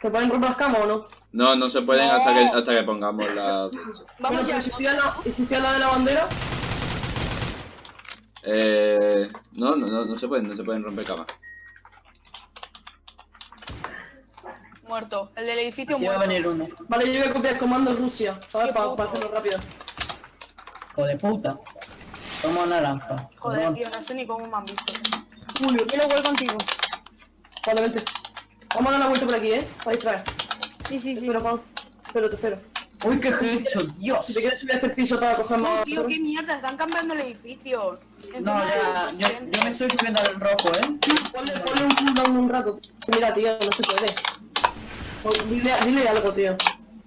¿Se pueden romper las camas o no? No, no se pueden hasta que, hasta que pongamos la... Vamos ya. ¿y si estoy al lado- ¿y si estoy al lado de la bandera? Eh... No, no, no, no se pueden, no se pueden romper camas. Muerto. El del edificio Aquí va a muerto. venir uno. Vale, yo voy a copiar comando Rusia, ¿sabes? Para hacerlo rápido. Hijo de puta. Toma naranja. Joder, tío, no sé ni cómo me han visto. Julio, lo voy contigo. vale, vente. Vamos a dar una vuelta por aquí, ¿eh? Para distraer. Sí, sí, sí. Espero, Pau. Espero, te espero. Uy, qué hecho, Dios. Si te quieres subir a este piso para coger No, tío, qué mierda, están cambiando el edificio. No, ya, yo, yo me estoy subiendo al rojo, ¿eh? Ponle, ponle un cooldown un rato. Mira, tío, no se puede. Pues Dile, dile algo, tío.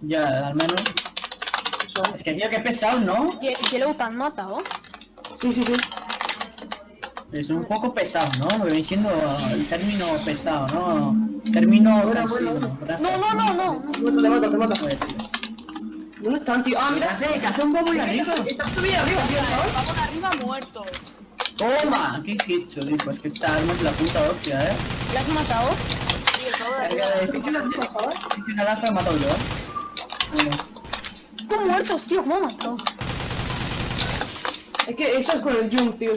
Ya, al menos. Eso. Es que, tío, qué pesado, ¿no? ¿Qué, qué lo han matado? Sí, sí, sí. Es un poco pesado, ¿no? Me viene siendo el término pesado, ¿no? Término. No, no, no, no. Te mato, te mato. ¿Dónde están, tío? Ah, ¿Qué mira. ¿Qué hace un bobo y arriba? Estás subido arriba, tío, ¿sabes? Vamos arriba muerto. Toma, qué hecho, dijo. Es que esta arma es la puta hostia, ¿eh? ¿La has matado? Sí, el me he matado yo, ¿eh? ¿Cómo muertos, tío? ¿Cómo ha matado? Es que eso es con el Jump, tío.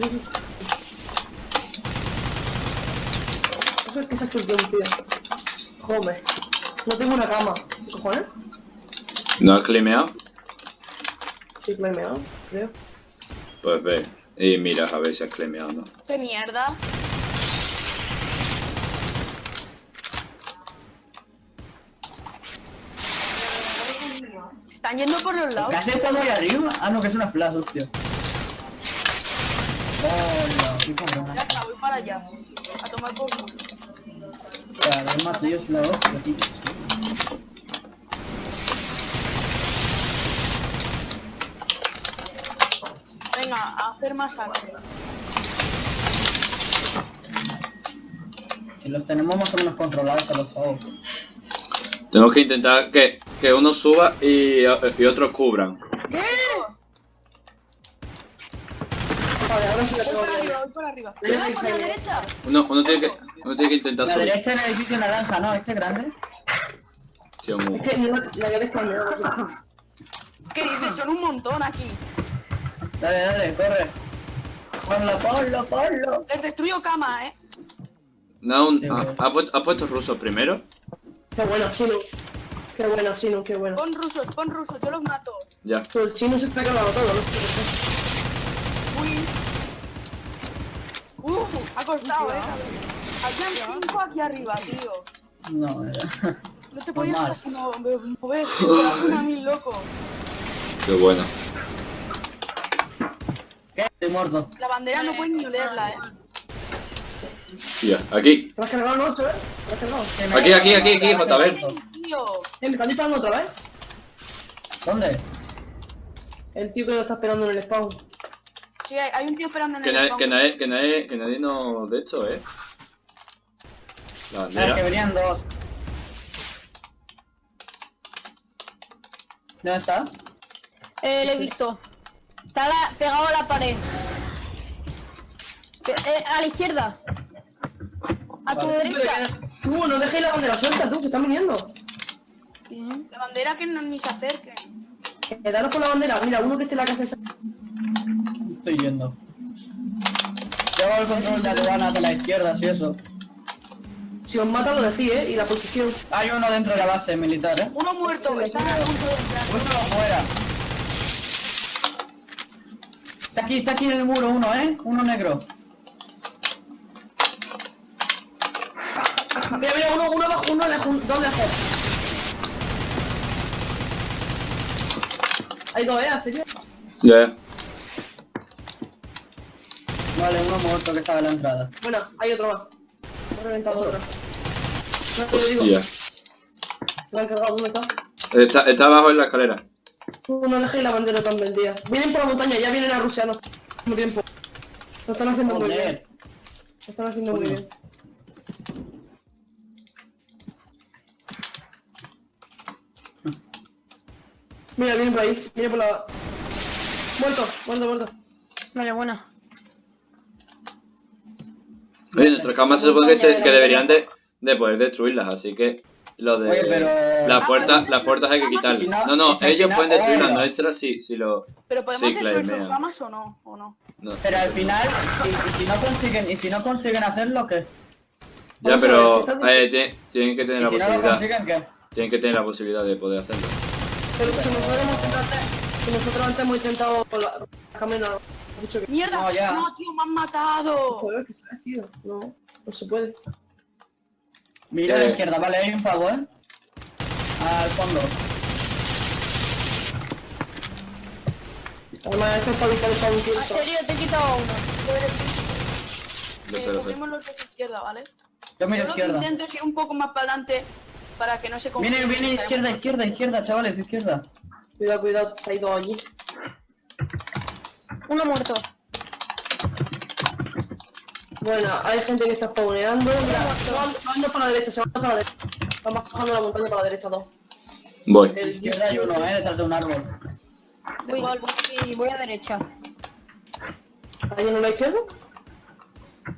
Que se ha hecho el Jump, tío. Joder. No tengo una cama. ¿Qué cojones? ¿No has climeado? Sí, que me he meado, creo. Pues ve. Y mira a ver si has climeado no. ¿Qué mierda? Están yendo por los lados. ¿Qué hace el bobo ahí arriba? Ah, no, que es una flash, hostia. Hola, qué cabrón. Ya está, voy para allá. A tomar por más hostia, tío. Venga, a hacer masacre. Si los tenemos más o menos controlados a los pavos. Tenemos que intentar que, que uno suba y, y otros cubran. Vale, ahora sí Voy tengo para bien. arriba, voy para arriba. Uno, uno, tiene, que, uno tiene que intentar La subir. derecha en el edificio naranja, ¿no? Este grande. Es que no, la que eres cambiado. ¿Qué dices? Son un montón aquí. Dale, dale, corre. Ponlo, ponlo, ponlo. Les destruyo cama, eh. No, un- Sí, bueno. ¿ha, puesto, ¿ha puesto ruso primero? Qué bueno, Sinu. Qué bueno, Sinu, qué bueno. Pon rusos, pon rusos, yo los mato. Ya. Pero el chino se está cargando todo, ¿no? Uy. Uh, ha costado, eh. Habían cinco aquí arriba, tío. No, era. No te podías casi mo- mo- mover. Te corazón a mí, loco. Qué bueno. ¿Qué? Estoy muerto. La bandera no pueden ni olerla, eh. Ya, aquí. Te has cargado el 8, ¿eh? Te has cargado. Que Aquí, aquí, aquí, aquí, JB. Tío. Eh, me están disparando otra vez. ¿Dónde? El tío que lo está esperando en el spawn. Sí, hay, un tío esperando en Que el nadie, spawn. que nadie, que nadie, que nadie no... De hecho, ¿eh? La Ah, que venían dos. ¿Dónde está? Eh, lo he visto. Está la- pegado a la pared. Pe- eh, a la izquierda. A tu derecha. Tú, no dejéis la bandera suelta, tú, que están viniendo. La bandera que no, ni se acerque. Quedaros con la bandera. Mira, uno que esté en la casa esa. Estoy yendo. Llevo el control de aduanas de la izquierda, si eso. Si os mata, lo decís, ¿eh? Y la posición. Hay uno dentro de la base militar, ¿eh? Uno muerto, están a punto de entrar. Uno fuera. Está aquí, está aquí en el muro uno, ¿eh? Uno negro. Mira, mira, uno, uno abajo, uno lejos, dos lejos. Hay dos, ¿eh? Hace yo. Ya, ya. Vale, uno muerto que estaba en la entrada. Bueno, hay otro más. He reventado otro. No te lo digo. Hostia. Han cargado, ¿dónde está? Está, está abajo en la escalera. Tú no dejéis la bandera tan vendida. Vienen por la montaña, ya vienen a Rusia, no mismo tiempo. Lo están haciendo muy bien. Lo están haciendo muy bien. Mira, vienen por ahí, viene por la... Muerto, muerto, muerto. Vale, buena. Oye, nuestras camas se supone que, se- que deberían de... de poder destruirlas, así que lo de Oye, pero- las Ah, puertas, pero las puertas hay que si quitarlas. no- No, si ellos final- pueden destruir las nuestras si, si lo. Pero podemos Sí, destruir sus camas o no, o no. no. Pero al final, y, y si no consiguen, y si no consiguen hacerlo, ¿qué? Ya, pero ver, ¿qué eh, tie- tienen que tener Y la si no lo posibilidad. consiguen, ¿qué? Tienen que tener la posibilidad de poder hacerlo. Pero si nosotros hemos intentado, si nosotros antes hemos intentado la, dicho que ¡Mierda! No, ya. No, tío, me han matado. joder, que sabes, tío. No, no se puede. Mira a la izquierda, vale, hay un pavo, ¿eh? Al fondo. Además, esto es para evitar el pavo En tiempo. serio, te he quitado uno. Lo Eh, sé, lo sé. cogemos los de izquierda, ¿vale? Yo miro Yo lo que izquierda. intento ir un poco más para adelante para que no se Viene, confundan. viene izquierda, izquierda, izquierda, chavales, izquierda. Cuidado, cuidado, hay dos allí. Uno muerto. Bueno, hay gente que está spawneando. Mira, se van, se van dos para la derecha, se van dos para la derecha. Están bajando la montaña para la derecha dos. Voy. El Izquierda hay uno, ¿eh? Detrás de un árbol. Voy, voy, voy a derecha. ¿Hay uno a la izquierda?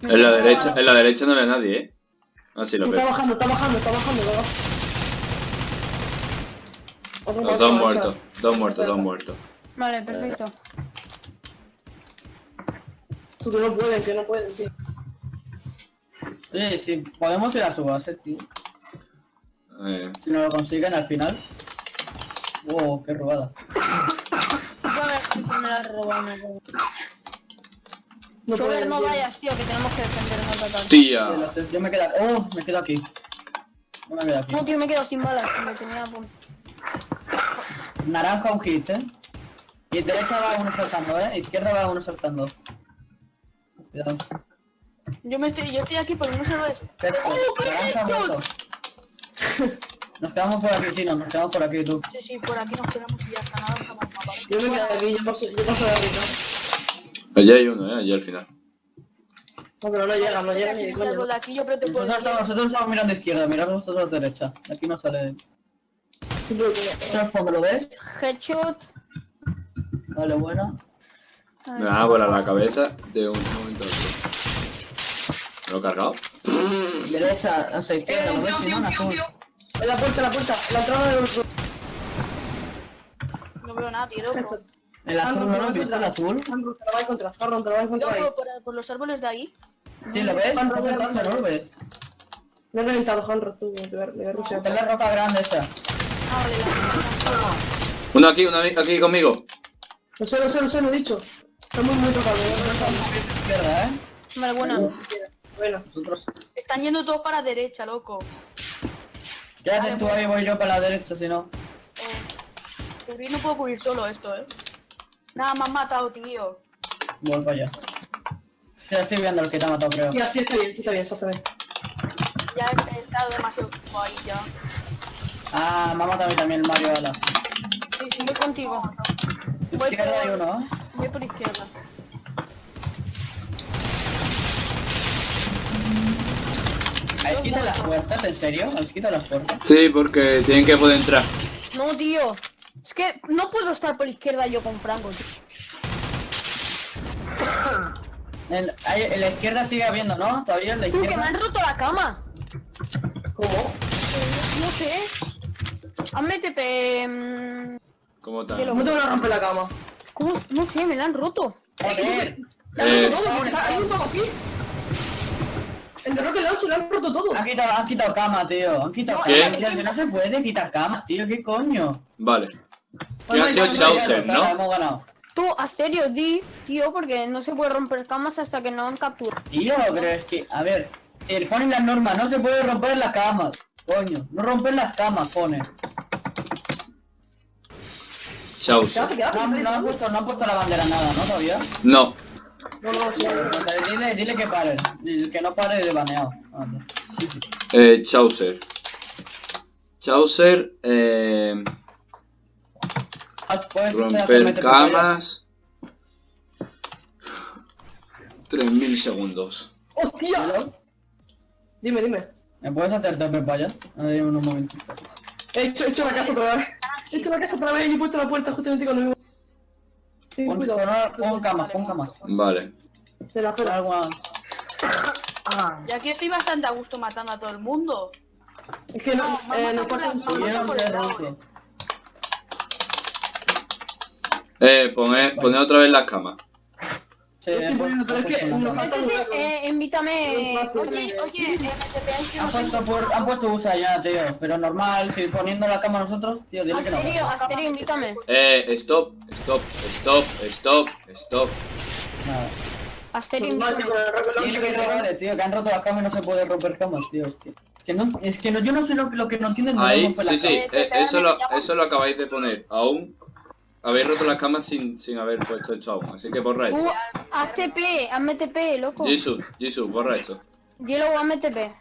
En la derecha, en la derecha no ve a nadie, eh. Ah, sí, lo Está veo. bajando, está bajando, está bajando. lo baja. Otro Los dos muertos, dos muertos, dos muertos. Vale, perfecto. Tú que no pueden, que no pueden, tío. Oye, si podemos ir a su base, tío. Eh, Si no lo consiguen al final. Wow, qué robada. Yo a ver si me la he robado. No. No vayas, tío, que tenemos que defendernos al ataque. Yo, tía. yo me quedo. Oh, me quedo aquí. No me quedo aquí. No, tío, me he quedado sin balas. Me tenía. Naranja un hit, eh. Y derecha va uno saltando, eh. Izquierda va uno saltando. Cuidado. Yo me estoy, yo estoy aquí porque no se lo es. Nos quedamos por aquí, sí, no, nos quedamos por aquí, tú. Sí, sí, por aquí nos quedamos y ya está, nada, estamos mal, ¿vale? Yo me quedo aquí, yo paso, yo paso de arriba. Allí hay uno, eh, allí al final. No, pero no llega, no llega Si ni de me salgo coña. de aquí, yo creo que puedo Nosotros estamos, nosotros mirando izquierda, mirad vosotros derecha. De aquí no sale. Siempre que- ¿Esto al fondo lo ves? Headshot. Vale, bueno. A Me ver. van a volar la cabeza de un momento a otro. ¿Me lo he cargado? Derecha, o sea, izquierda, ¿lo ves? Si no, en azul. En la puerta, en la puerta, en la entrada del otro. No veo nada, tío, loco. El azul, ¿no lo has visto? El azul. Harron, te la va a encontrar, Harron, te la va a encontrar ahí. Loco, por, por los árboles de ahí. Sí, ¿lo ves? Está saltando, ¿no lo ves? Me he reventado, Hanro, tú, de ver, de ver en la roca grande esa. Ah, vale, la Uno aquí, uno aquí conmigo. No sé, no sé, no sé, lo he dicho. Está muy, muy tocado. ¿eh? Izquierda, ¿eh? Vale, buena. Bueno, Nosotros. Están yendo todos para derecha, loco. Quédate tú ahí, voy yo para la derecha, si no. Oh. Cubrir no puedo cubrir solo esto, eh. Nada, me han matado, tío. Voy para allá. Sí, estoy viendo el que te ha matado, creo. y así está bien, sí está bien, exactamente. Ya he, he estado demasiado tiempo ahí ya. Ah, me ha matado a mí también el Mario Ala. Sí, sí, Voy contigo. Voy Izquierda hay uno, ¿eh? voy por izquierda. ¿Habéis quitado las puertas? ¿En serio? ¿Habéis quitado las puertas? Sí, porque tienen que poder entrar. No, tío. Es que no puedo estar por izquierda yo con Franco, tío. En, en la izquierda sigue habiendo, ¿no? Todavía en la Tú, que me izquierda. han roto la cama. ¿Cómo? No sé. Hazme TP. mm, ¿Cómo Que tal? lo- ¿Cómo te van a romper la cama? ¿Cómo? No sé, me la han roto. Joder. Eh, está- hay un aquí. En The Rocket Launcher le han roto todo. Han quitado, han quitado cama, tío. Han quitado ¿Qué? cama. Tío, si no se puede quitar camas, tío. ¿Qué coño? vale. Y ha sido Chaucer, ¿no? Hemos ganado. Tú, a serio, di, tío, porque no se puede romper camas hasta que no han capturado. Tío, pero es que, a ver, si ponen las normas, no se puede romper las camas. Coño, no romper las camas, pone. Chaucer. No, han- no han puesto, no han puesto la bandera nada, ¿no? Todavía. No. No, no, sí. O sea, dile, dile que paren. El que no pare de baneado. Sí. Eh, Chaucer. Chaucer, eh, puedes romper camas. 3000 segundos. ¡Hostia! Dime, dime. ¿Me puedes hacer tope para allá? A ver, un momentito. He hecho, he hecho la casa otra vez. He hecho la casa otra vez y he puesto la puerta justamente cuando me... Sí, Pon, cuidado. pon, pon camas, pon camas. Vale. De la Ah, Y aquí estoy bastante a gusto matando a todo el mundo. es que no, No, eh, no ruso. eh. Eh, poned, poned otra vez las camas. Sí, he poniendo, pero es que nos eh, invítame. Oye, oye, eh, Han puesto, han puesto USA ya, tío. Pero normal, si poniendo la cama nosotros, tío, dile que no. Asterio, Asterio, invítame. Eh, stop, stop, stop, stop, stop. Nada. Rocket Dile launcher que no vale, tío, que han roto las camas y no se puede romper camas, tío. Es que, no, es que no, yo no sé lo, lo que no entienden de Ahí, sí, sí, eh, eso lo, eso lo acabáis de poner. Aún habéis roto las camas sin, sin haber puesto esto aún. Así que borra Uh, esto. haz TP, hazme TP, loco. Jisoo, Jisoo, borra esto. Hielo, hazme TP.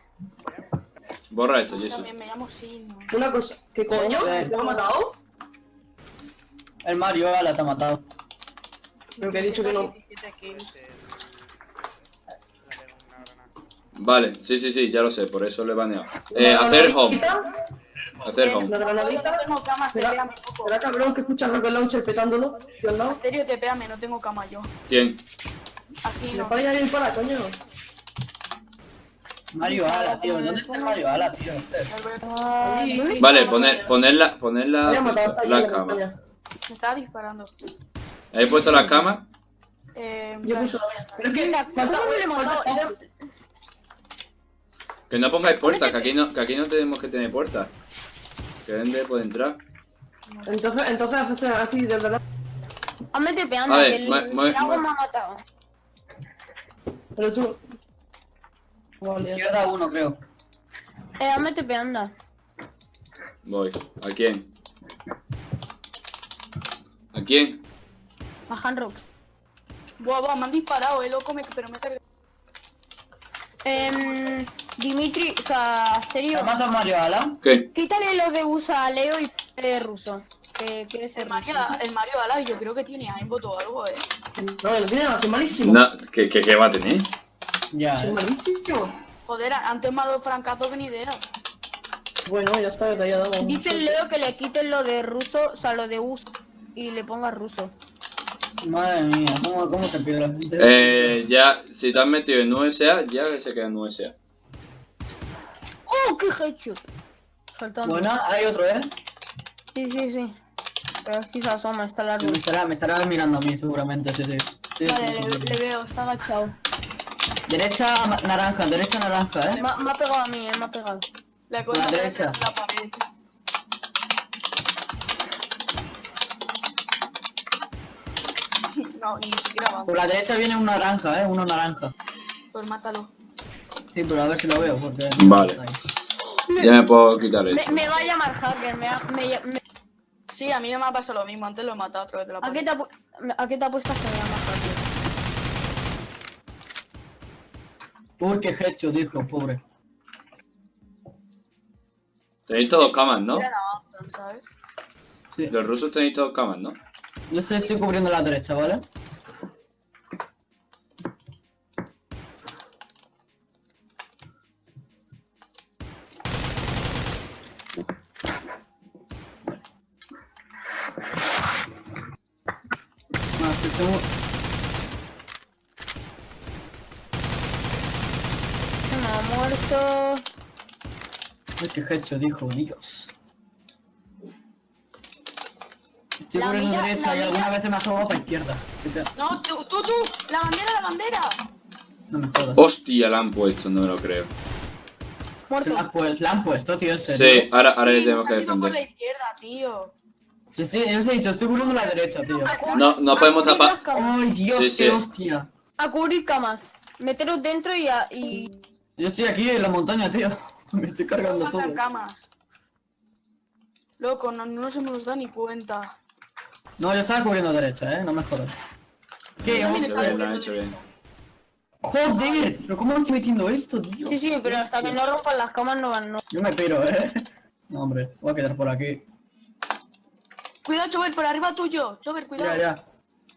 Borra esto, Jisoo. También me llamo Sin. Una cosa, ¿qué coño? ¿Te ha matado? El Mario, ala, te ha matado. Pero que he dicho que no. 17 kills. Vale, sí, sí, sí, ya lo sé, por eso le he baneado. Eh, hacer home, hacer home. La granadita. No tengo camas, ¿Será, tepeame poco. será cabrón que escucha el rocket launcher petándolo? ¿Qué al lado? Asterio, tepeame, no tengo cama yo. ¿Quién? Así Me no. para ir para, coño. Mario, ala, tío. ¿Dónde está el Mario, ala, tío? Vale, poner, poner la, poner Me la, la camas. Me estaba disparando. ¿Habéis puesto las camas? Eh, Yo puse. Pero es que Que no pongáis puertas, que aquí no, que aquí no tenemos que tener puertas. Que Ende puede entrar. Entonces, entonces haces así, de verdad. Hazme TP, A anda, ver, que el me ha matado. Pero tú. Izquierda uno, creo. Eh, hazme TP, anda. Voy. ¿A quién? ¿A quién? A Hanrox. Buah, buah, me han disparado, eh, loco, me, pero me he cargado. Em, Dimitri, o sea, Asterio, ¿Te mata Mario, ala? ¿Qué? quítale lo de usa a Leo y ponle ruso. Que quiere ser El. Mario, el Mario Ala, yo creo que tiene aimbot o algo, eh. No, tiene nada, es malísimo. No, ¿qué, qué, qué va a tener? Ya, Es eh. malísimo. Joder, antes me ha dado francazo que ni idea. Bueno, ya está, ya. Dice el Leo que le quiten lo de ruso, o sea, lo de uso y le ponga ruso. Madre mía, ¿cómo, cómo se pierde la gente? Eh, ya, si te has metido en USA, ya se queda en USA. ¡Oh, qué headshot! Saltando. Buena, hay otro, ¿eh? Sí, sí, sí. Pero sí se asoma, está el Me estará, me estará mirando a mí, seguramente, sí, sí. Sí, Vale, sí, le, sí. le veo, está agachado. Derecha naranja, derecha naranja, ¿eh? Me, ha- me ha pegado a mí, eh, me ha pegado. La cosa la derecha. la pared. No, ni siquiera va. Por la derecha viene un naranja, ¿eh? Uno naranja. Pues mátalo. Sí, pero a ver si lo veo, porque... Vale. Ya me puedo quitar Me, esto. me va a llamar hacker, me, ha- me, me- Sí, a mí no me ha pasado lo mismo. Antes lo he matado a través de la ¿a, qué te ha, pu- ¿A qué te ha puesto que me llama hacker? Uy, qué hecho, dijo, pobre. Tenéis todos camas, ¿no? Los rusos tenéis todos camas, ¿no? Yo se estoy cubriendo la derecha, ¿vale? Ah. Me ha muerto. Uy, qué hecho, dijo, Dios. Estoy La mira- derecha la y alguna mira- vez se me asomó para izquierda. No, tú, tú, tú. La bandera, la bandera. No me jodas. Hostia, la han puesto, no me lo creo. Se Muerto. la, han pu- la han puesto, tío, en Sí, ahora, ahora Sí, tenemos nos que ido por la defender. izquierda, tío. Yo os he dicho, estoy cubriendo la derecha, tío. No, no podemos tapar. Ay, Dios, Sí, qué sí. hostia. A cubrir camas. Meteros dentro y, a- y... Yo estoy aquí en la montaña, tío. Me estoy cargando Faltan todo. camas. Loco, no, no nos hemos dado ni cuenta. No, yo estaba cubriendo derecha, eh, no me jodas. ¿Qué? Hecho bien, lo hecho bien. Joder, pero ¿cómo estoy metiendo esto, Dios? Sí, sí, pero hasta que no rompan las camas no van, no. Yo me piro, eh. No, hombre, voy a quedar por aquí. Cuidado, Chover, por arriba tuyo. Chover, cuidado. Ya, ya.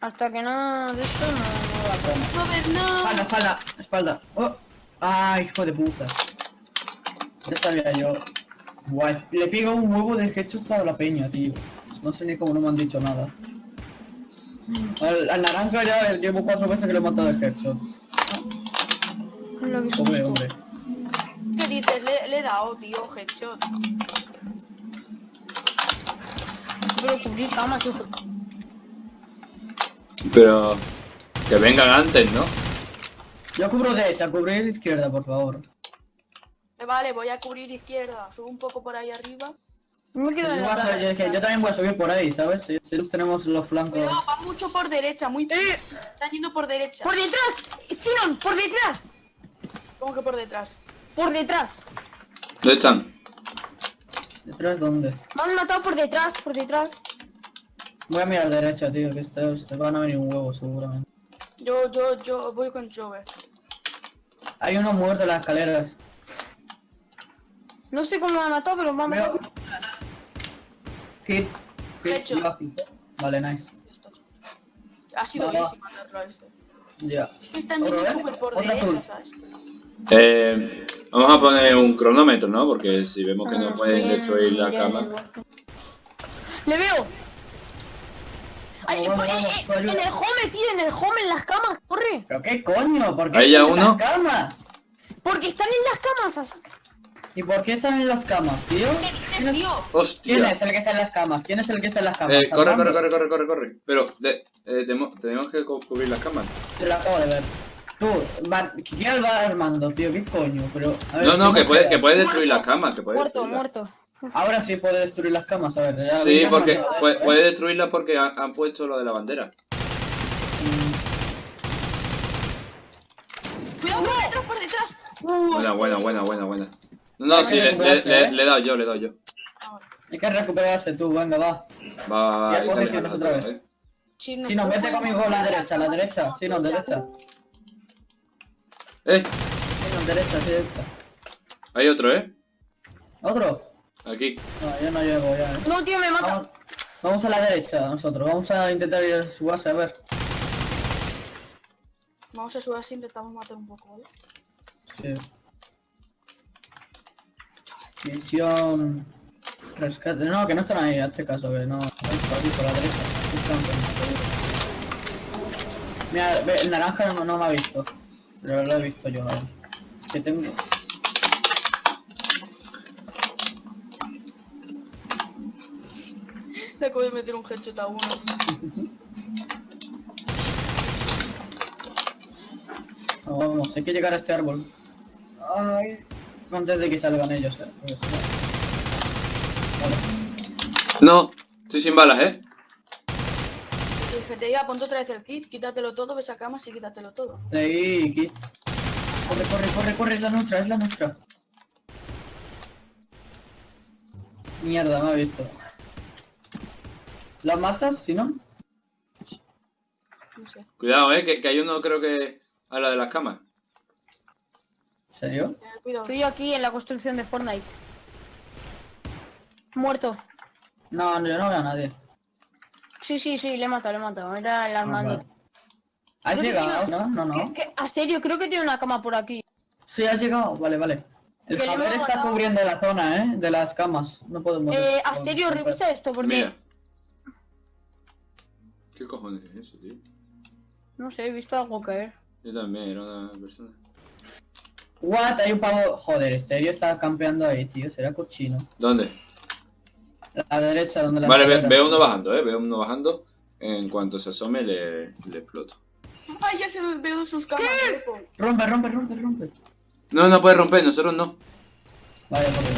Hasta que no... De esto no, no va a poner. Chover, no. Espalda, espalda, espalda. Oh. Ay, hijo de puta. Ya sabía yo. Guay, le pego un huevo de headshot a la peña, tío. No sé ni cómo no me han dicho nada. Al, al naranja ya llevo cuatro veces que le he matado de headshot. Hombre, susto. hombre. ¿Qué dices? Le, le he dado, tío, headshot. Pero cubrir camas, hijo. Pero... Que vengan antes, ¿no? Yo cubro derecha, cubrir izquierda, por favor. Vale, voy a cubrir izquierda. Subo un poco por ahí arriba. Me quedo Yo, a yo dije, yo también voy a subir por ahí, ¿sabes? Si, si los tenemos los flancos. Cuidado, va mucho por derecha, muy... Están yendo por derecha. ¡Por detrás! ¡Sinon! ¡Por detrás! ¿Cómo que por detrás? ¡Por detrás! ¿Dónde están? ¿Detrás dónde? Me han matado por detrás, por detrás. Voy a mirar derecha, tío, que estos te van a venir un huevo seguramente. Yo, yo, yo voy con Jove. Hay uno muerto en las escaleras. No sé cómo me ha matado, pero me ha Veo. matado. Hit. Hit. Hecho. hit. Vale, nice. Ya está. Ha sido Va, va. easy matarlo a este. Ya. Es que están yendo ¿eh? súper por Otro derecha. ¿sabes? Eh, vamos a poner un cronómetro, ¿no? Porque si vemos que no Ah, pueden destruir la cama... ¡Le veo! Ay, Vamos, por- vamos, eh, ayuda. en el home, tío, en el home, en las camas, corre. ¿Pero qué coño? ¿Por qué Ahí ya están en uno. las camas? Porque están en las camas. ¿Y por qué están en las camas, tío? ¿Qué dices, tío? ¡Hostia! ¿Quién es el que está en las camas? ¿Quién es el que está en las camas? Eh, corre, corre, corre, corre, corre, corre. Pero de- eh, tenemos, tenemos que cu- cubrir las cámaras. Te lo acabo de ver. Tú, ¿quién va armando, tío? ¿Qué coño? Pero, a ver, No, no, ¿cómo que puede, que puede destruir Muerto. las camas, que puede Muerto, muerto. Ahora sí puede destruir las camas, a ver. ya Sí, porque puede, puede destruirlas porque han, han puesto lo de la bandera. Cuidado por detrás, por detrás. Uh, Buena, buena, buena, buena, buena. No, sí, le, le, le- ¿eh? le he dado yo, le he dado yo. Hay que recuperarse tú, venga, va. Va, va, va. Dale, otra dale, vez. Si Si no, vete podemos conmigo a la derecha, a la derecha. Si no, ya. derecha. Eh, Si no, derecha, sí, derecha. hay otro, ¿eh? ¿Otro? Aquí. No, yo no llego ya, eh. No, tío, me mata. Vamos, vamos a la derecha nosotros. Vamos a intentar ir a su base, a ver. Vamos a subir así, intentamos matar un poco, ¿vale? Sí. Misión... Rescate. No, que no están ahí, hazte caso, que no. Están por aquí, por la derecha. Mira, el naranja no, no me ha visto. Pero lo he visto yo a él. Es que tengo... Le acabo de meter un headshot a uno. No, vamos, hay que llegar a este árbol. Ay. Antes de que salgan ellos, eh. no- Vale. No, estoy sin balas, ¿eh? Y dije, te iba, ponte otra vez el kit, quítatelo todo, ves a camas y quítatelo todo. Sí, Kit. Corre, corre, corre, corre, es la nuestra, es la nuestra. Mierda, me ha visto. ¿La matas, si no? No sé. Cuidado, ¿eh? Que, que hay uno, creo que... A la de las camas. Estoy aquí en la construcción de Fortnite. Muerto. No, no, yo no veo a nadie. Sí, sí, sí, le he matado, le he matado. Era el Ah, Armando. vale. ¿Has Creo llegado? tiene- No, no, no. ¿Qué- qué? ¿A serio? Creo que tiene una cama por aquí. Sí, has llegado. Vale, vale. El Que Javier está matado. cubriendo la zona, ¿eh? De las camas. No podemos... Eh, Asterio, revisa esto porque... Mira. ¿Qué cojones es eso, tío? No sé, he visto algo caer. Yo también, era una persona. What? Hay un pavo... Joder, ¿en serio está campeando ahí, tío? Será cochino. ¿Dónde? A la derecha, donde la... Vale, ve- veo uno bajando, ¿eh? Veo uno bajando. En cuanto se asome, le, le exploto. Ay, ya se veo sus camas. Rompe, rompe, rompe, rompe. No, no puede romper, nosotros no. Vale, por Dios.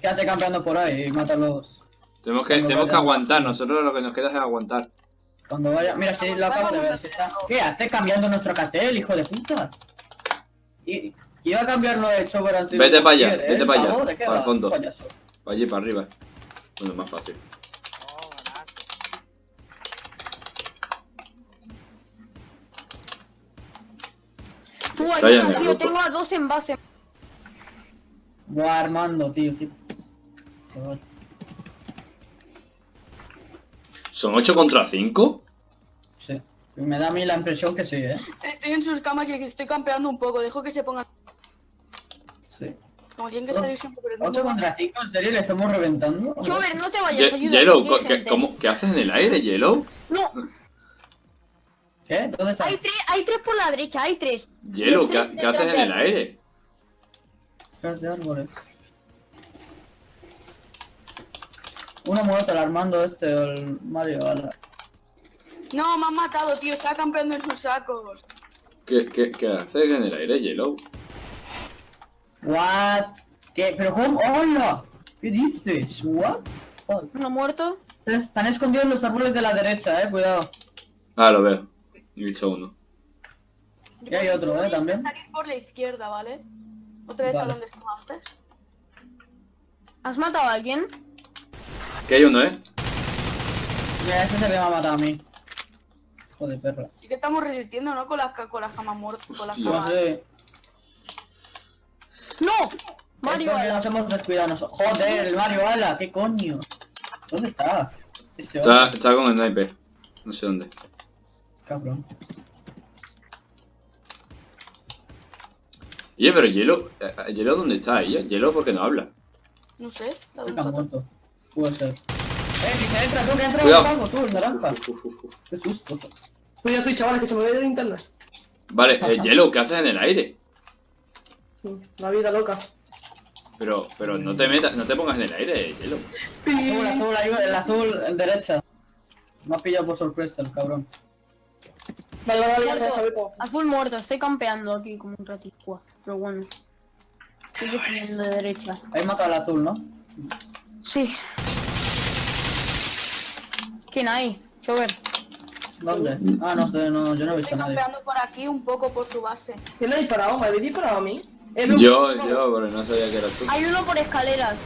Quédate campeando por ahí y mátalos. Tenemos que, tenemos que aguantar, nosotros lo que nos queda es aguantar. Cuando vaya... Mira, si lo acabo de ver. si está... ¿Qué hace cambiando nuestro cartel, hijo de puta? Y... Iba a cambiarlo de hecho, sido Vete para allá, pies, ¿eh? vete para allá, Pavo, ¿de qué para el fondo. Payaso. Para allí, para arriba. Bueno, más fácil. Tú, ya en ayuda, tío, grupo. tengo a dos en base. Buah, Armando, tío. Chaval. ¿Son 8 contra 5? Me da a mí la impresión que sí, ¿eh? Estoy en sus camas y estoy campeando un poco. Dejo que se pongan. Sí. Como tienen que salir siempre por el 8 mismo contra 5, ¿en serio? ¿Le estamos reventando? Chover, no te vayas, ayuda. Yellow, ¿qué, cómo- ¿qué haces en el aire, Yellow? No, ¿Qué? ¿Dónde está? Hay tres, hay tres por la derecha, hay tres. Hielo, Los ¿qué, qué haces en de el aire? Espérate, árboles. Uno muerto, el Armando este, o el Mario, ala. No, me han matado, tío. Está campeando en sus sacos. ¿Qué, qué, qué haces en el aire, Yellow? What? ¿Qué? ¿Pero cómo? ¡Hola! ¿Qué dices? What? Joder. Uno muerto. Están escondidos en los árboles de la derecha, eh, cuidado. Ah, lo veo. He visto uno. Y hay otro, eh, también. Salir por la izquierda, ¿vale? Otra vez a donde estaba antes. ¿Has matado a alguien? Que hay uno, ¿eh? Mira, ese se me va a matar a mí. Joder, perra. Y que estamos resistiendo, ¿no? Con las, con las camas muertas. Con las Yo camas. sé. ¡No! Mario, ala. nos hemos descuidado nosotros. Joder, el Mario Ala, ¿qué coño? ¿Dónde está? Este Está, con el sniper. No sé dónde. cabrón. Oye, pero Hielo, eh, Hielo, ¿dónde está ella? Hielo, ¿por qué no habla? No sé. la de Está muerto. Puede ser. Que se entra, tú, que entra Cuidado. algo, tú, el uf, uf, uf. Qué susto. Cuidado, estoy, chavales, que se me ve de linterna. Vale, eh, Hielo, ¿qué haces en el aire? La vida loca. Pero, pero no te metas, no te pongas en el aire, Hielo. Azul, azul, ayuda, el azul, el derecha. Me ha pillado por sorpresa el cabrón. Vale, vale, vale, ya Muerto. está. Azul muerto, estoy campeando aquí como un ratito. Pero bueno. Estoy defendiendo de derecha. Ahí matado al azul, ¿no? Sí. ¿Quién hay? Chover. ¿Dónde? Ah, no sé, no, yo no he visto Estoy a nadie. campeando por aquí un poco por su base. ¿Quién me ha disparado? ¿Me habéis disparado a mí? Yo, yo, pero no sabía que eras tú. Hay uno por escaleras.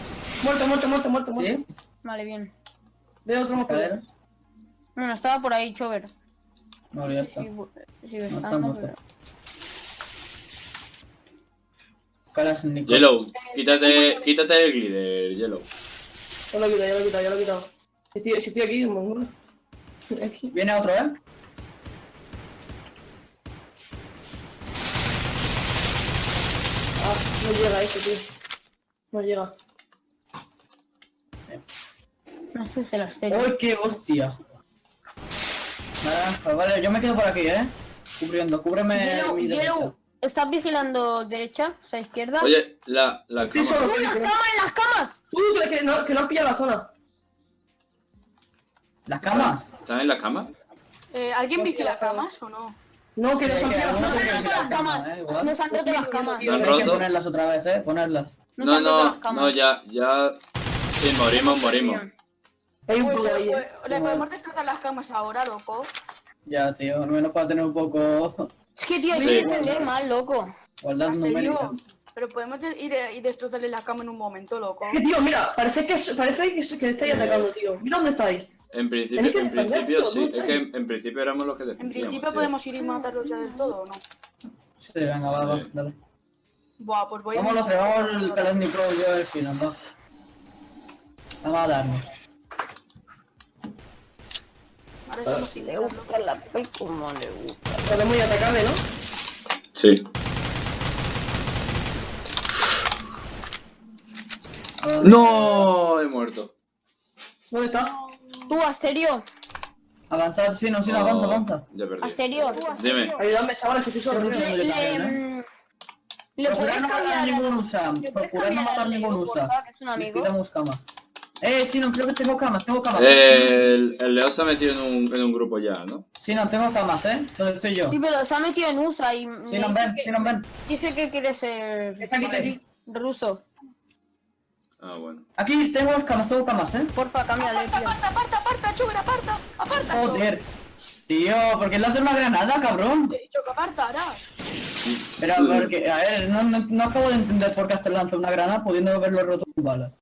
Muerto, muerto, muerto, muerto, muerto. ¿Sí? Vale, bien. Veo otro ¿Escaleras? Bueno, estaba por ahí, Chover. No, ya está. Sigue No está estando, muerto. pero- Caras Nico. Yellow, quítate, quítate el glider, Yellow. Ya lo he quitado, ya lo he quitado, ya lo he quitado. Si estoy, si estoy aquí. Aquí. Viene otro, ¿eh? Ah, no llega ese, tío. No llega. No sé si las tengo. ¡Uy, qué hostia! Naranja, vale, yo me quedo por aquí, ¿eh? Cubriendo, cúbreme Yellow, mi derecha. Yellow, ¿estás vigilando derecha? O sea, izquierda. Oye, la, la cama. solo, ¡En tío, las camas, en las camas! Uh, que, que no, que no han pillado la zona. ¿Las camas? ¿Estás en la cama? Eh, ¿Alguien vigila cabrón. camas o no? No, que Nos han roto las camas. eh. Nos han roto las camas. ¿Lo han Hay que ponerlas otra vez, ¿eh? Ponerlas. No, no, las camas. no, ya, ya. Sí, morimos, morimos. Hay un Pues, poco ahí, eh. le podemos destrozar las camas ahora, loco. Ya, tío, al menos para tener un poco Es que, tío, hay que defender mal, loco. numérica. Pero podemos de- ir eh, y destrozarle la cama en un momento, loco. Que, tío, mira, parece que, parece que, es- que estáis atacando, tío. Mira dónde estáis. En principio, en principio sí. no Es que en, en principio éramos los que En defendíamos. principio sí. podemos ir y matarlos ya del todo, ¿o no? Sí, venga, va, va, Sí. dale. Buah, pues voy a... Vamos los tres, vamos el Kalashnikov y yo el final, va. Vamos a darnos. Ahora estamos sin dejarlo. la P como le gusta. Podemos ir atacarle, ¿no? Sí. ¡No! He muerto. ¿Dónde está? Tú, Asterio. Avanzad, sí, no, sí, no, avanza, avanza. Ya perdí. Asterio. Dime. Ayúdame, chavales, que estoy solo. Yo también, mm, le Procurar no matar a ningún USA. Procurar no matar al ningún USA. es un amigo. Quitamos camas. Eh, sí, no, creo que tengo camas, tengo camas. El, el Leo se ha metido en un, en un grupo ya, ¿no? Sí, no, tengo camas, ¿eh? ¿Dónde estoy yo? Sí, pero se ha metido en USA y Sí, no, ven, sí, no, ven. dice que quiere ser Está aquí, está aquí. ruso. Ah, bueno. Aquí tengo camas, tengo camas, ¿eh? Porfa, cámbiale, ¡Aparta, tío. aparta, aparta, aparta, Chuber, aparta! ¡Aparta, Chuber! Joder. Tío, ¿por qué le haces una granada, cabrón? Te he dicho que apartara. Pero porque, a ver, no, no, no acabo de entender por qué hasta lanza una granada pudiendo haberlo roto con balas.